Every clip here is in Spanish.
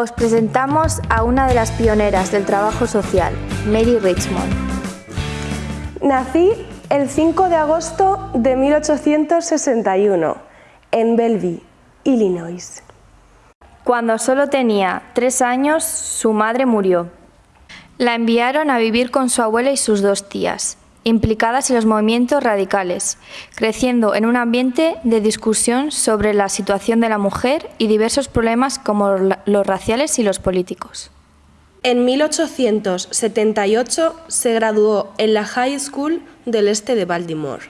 Os presentamos a una de las pioneras del trabajo social, Mary Richmond. Nací el 5 de agosto de 1861 en Belleville, Illinois. Cuando solo tenía tres años, su madre murió. La enviaron a vivir con su abuela y sus dos tías, implicadas en los movimientos radicales, creciendo en un ambiente de discusión sobre la situación de la mujer y diversos problemas como los raciales y los políticos. En 1878 se graduó en la High School del este de Baltimore.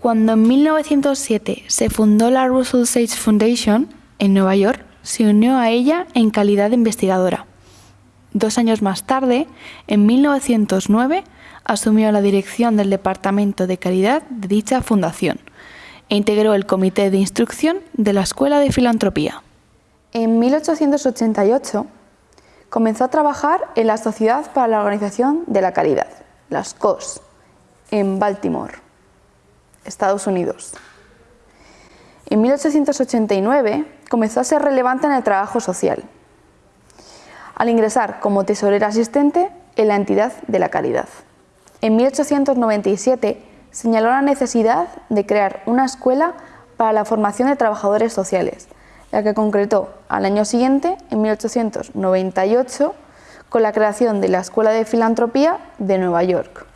Cuando en 1907 se fundó la Russell Sage Foundation en Nueva York, se unió a ella en calidad de investigadora. Dos años más tarde, en 1909, asumió la dirección del Departamento de Caridad de dicha fundación e integró el Comité de Instrucción de la Escuela de Filantropía. En 1888 comenzó a trabajar en la Sociedad para la Organización de la Caridad, las COS, en Baltimore, Estados Unidos. En 1889 comenzó a ser relevante en el trabajo social, al ingresar como tesorera asistente en la entidad de la caridad. En 1897 señaló la necesidad de crear una escuela para la formación de trabajadores sociales, la que concretó al año siguiente, en 1898, con la creación de la Escuela de Filantropía de Nueva York,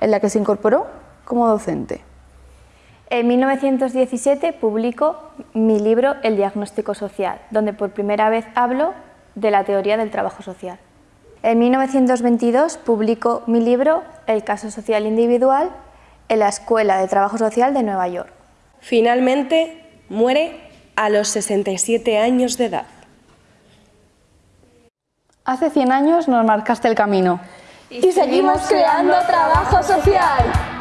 en la que se incorporó como docente. En 1917 publicó mi libro El diagnóstico social, donde por primera vez hablo de la teoría del trabajo social. En 1922 publicó mi libro El caso social individual en la Escuela de Trabajo Social de Nueva York. Finalmente muere a los 67 años de edad. Hace 100 años nos marcaste el camino. Y, seguimos creando trabajo social.